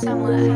Somewhat.